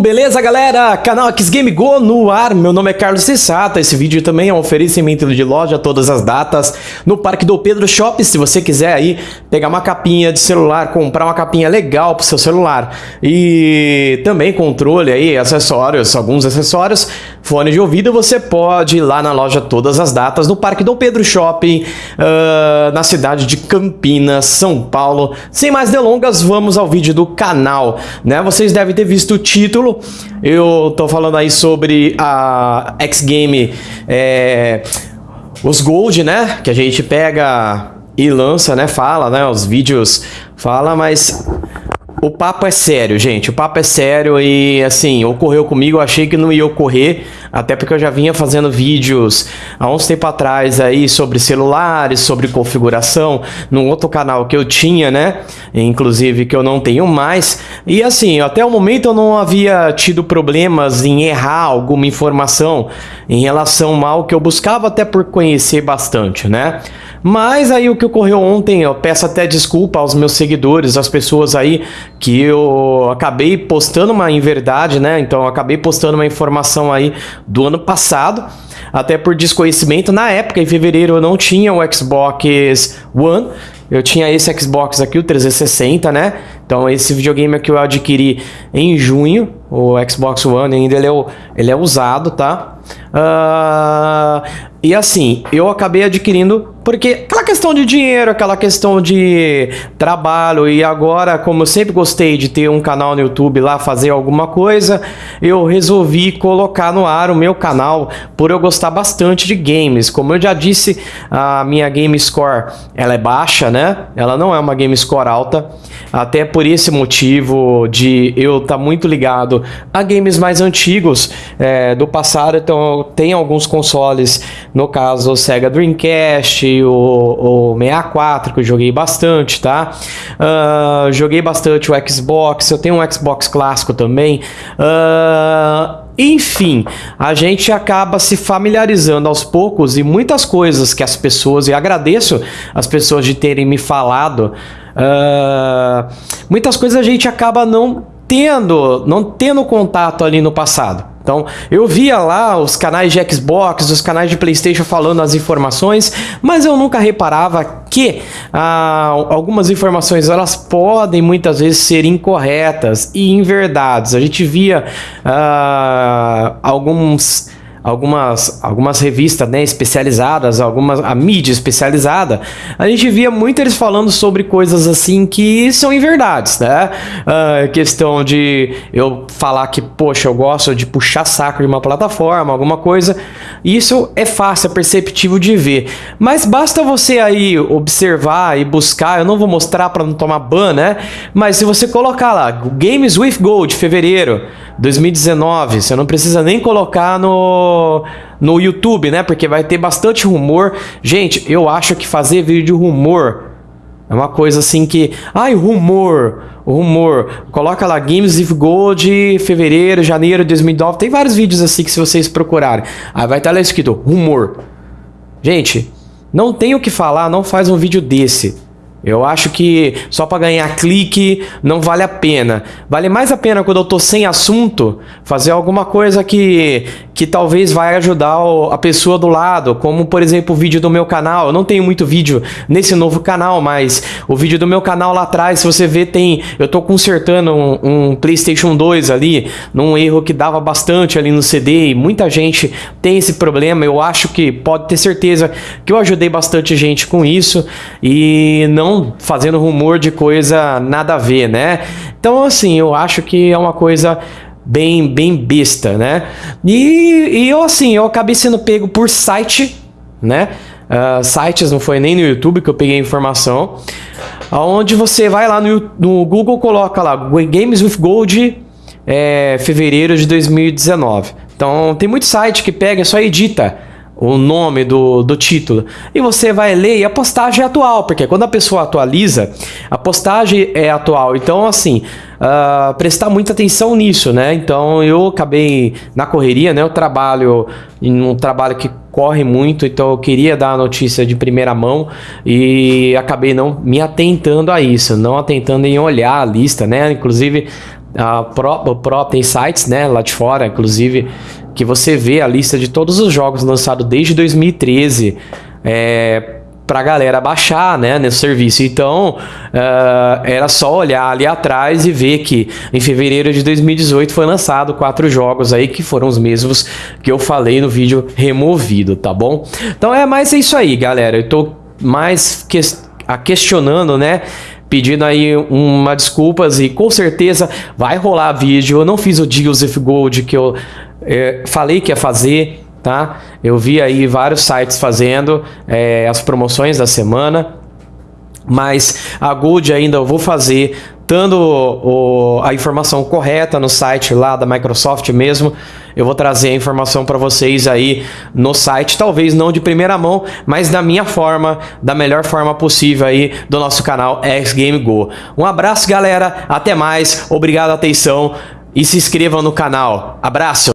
beleza galera? Canal X Game Go no ar, meu nome é Carlos Cessata, esse vídeo também é um oferecimento de loja, todas as datas, no Parque do Pedro Shop, se você quiser aí pegar uma capinha de celular, comprar uma capinha legal pro seu celular e também controle aí, acessórios, alguns acessórios, fone de ouvido, você pode ir lá na loja todas as datas, no Parque do Pedro Shopping, uh, na cidade de Campinas, São Paulo. Sem mais delongas, vamos ao vídeo do canal, né? Vocês devem ter visto o título, eu tô falando aí sobre a X Game, é, os Gold, né? Que a gente pega e lança, né? Fala, né? Os vídeos fala, mas o papo é sério, gente. O papo é sério e, assim, ocorreu comigo. Eu achei que não ia ocorrer, até porque eu já vinha fazendo vídeos há uns tempo atrás aí sobre celulares, sobre configuração, num outro canal que eu tinha, né? Inclusive que eu não tenho mais. E, assim, até o momento eu não havia tido problemas em errar alguma informação em relação ao que eu buscava, até por conhecer bastante, né? Mas aí o que ocorreu ontem, eu peço até desculpa aos meus seguidores, às pessoas aí que eu acabei postando uma inverdade, né? Então eu acabei postando uma informação aí do ano passado, até por desconhecimento. Na época, em fevereiro, eu não tinha o Xbox One, eu tinha esse Xbox aqui, o 360, né? Então esse videogame aqui eu adquiri em junho, o Xbox One ainda ele é, ele é usado, tá? Uh, e assim, eu acabei adquirindo porque aquela questão de dinheiro, aquela questão de trabalho e agora, como eu sempre gostei de ter um canal no YouTube lá, fazer alguma coisa, eu resolvi colocar no ar o meu canal por eu gostar bastante de games. Como eu já disse, a minha game score, ela é baixa, né? Ela não é uma game score alta, até por esse motivo de eu estar tá muito ligado a games mais antigos é, do passado, então tem alguns consoles no caso, o Sega Dreamcast, o, o 64, que eu joguei bastante, tá? Uh, joguei bastante o Xbox, eu tenho um Xbox clássico também. Uh, enfim, a gente acaba se familiarizando aos poucos e muitas coisas que as pessoas, e agradeço as pessoas de terem me falado, uh, muitas coisas a gente acaba não tendo, não tendo contato ali no passado. Então, eu via lá os canais de Xbox, os canais de Playstation falando as informações, mas eu nunca reparava que ah, algumas informações elas podem muitas vezes ser incorretas e inverdades. A gente via ah, alguns algumas, algumas revistas né, especializadas, algumas, a mídia especializada, a gente via muito eles falando sobre coisas assim que são inverdades, né? Uh, questão de eu falar que, poxa, eu gosto de puxar saco de uma plataforma, alguma coisa, isso é fácil, é perceptível de ver. Mas basta você aí observar e buscar, eu não vou mostrar para não tomar ban, né? Mas se você colocar lá, Games with Gold, fevereiro, 2019. Você não precisa nem colocar no, no YouTube, né? Porque vai ter bastante rumor. Gente, eu acho que fazer vídeo de rumor é uma coisa assim que... Ai, rumor, rumor. Coloca lá Games of Gold, fevereiro, janeiro de 2009. Tem vários vídeos assim que se vocês procurarem. Aí vai estar lá escrito rumor. Gente, não tem o que falar, não faz um vídeo desse. Eu acho que só para ganhar clique não vale a pena. Vale mais a pena quando eu tô sem assunto, fazer alguma coisa que, que talvez vai ajudar a pessoa do lado, como por exemplo o vídeo do meu canal. Eu não tenho muito vídeo nesse novo canal, mas o vídeo do meu canal lá atrás, se você ver, tem... Eu tô consertando um, um Playstation 2 ali, num erro que dava bastante ali no CD, e muita gente tem esse problema. Eu acho que pode ter certeza que eu ajudei bastante gente com isso, e não fazendo rumor de coisa nada a ver, né? Então, assim, eu acho que é uma coisa bem, bem besta, né? E, e eu, assim, eu acabei sendo pego por site, né? Uh, sites, não foi nem no YouTube que eu peguei informação, onde você vai lá no, no Google, coloca lá Games with Gold é, fevereiro de 2019. Então tem muito site que pega, só edita o nome do, do título. E você vai ler e a postagem é atual, porque quando a pessoa atualiza, a postagem é atual. Então, assim, uh, prestar muita atenção nisso, né? Então, eu acabei na correria, né? Eu trabalho em um trabalho que corre muito, então eu queria dar a notícia de primeira mão e acabei não me atentando a isso, não atentando em olhar a lista, né? Inclusive, a pró pró tem sites, né, lá de fora, inclusive, que você vê a lista de todos os jogos lançados desde 2013. É, pra galera baixar, né, nesse serviço. Então, uh, era só olhar ali atrás e ver que em fevereiro de 2018 foi lançado quatro jogos aí que foram os mesmos que eu falei no vídeo removido, tá bom? Então é mais isso aí, galera. Eu tô mais que questionando, né, pedindo aí uma desculpas e com certeza vai rolar vídeo. Eu não fiz o Joseph Gold que eu é, falei que ia fazer, tá? Eu vi aí vários sites fazendo é, as promoções da semana, mas a Gold ainda eu vou fazer dando o, a informação correta no site lá da Microsoft mesmo. Eu vou trazer a informação para vocês aí no site, talvez não de primeira mão, mas da minha forma, da melhor forma possível aí do nosso canal X Game Go. Um abraço, galera. Até mais. Obrigado a atenção e se inscrevam no canal. Abraço.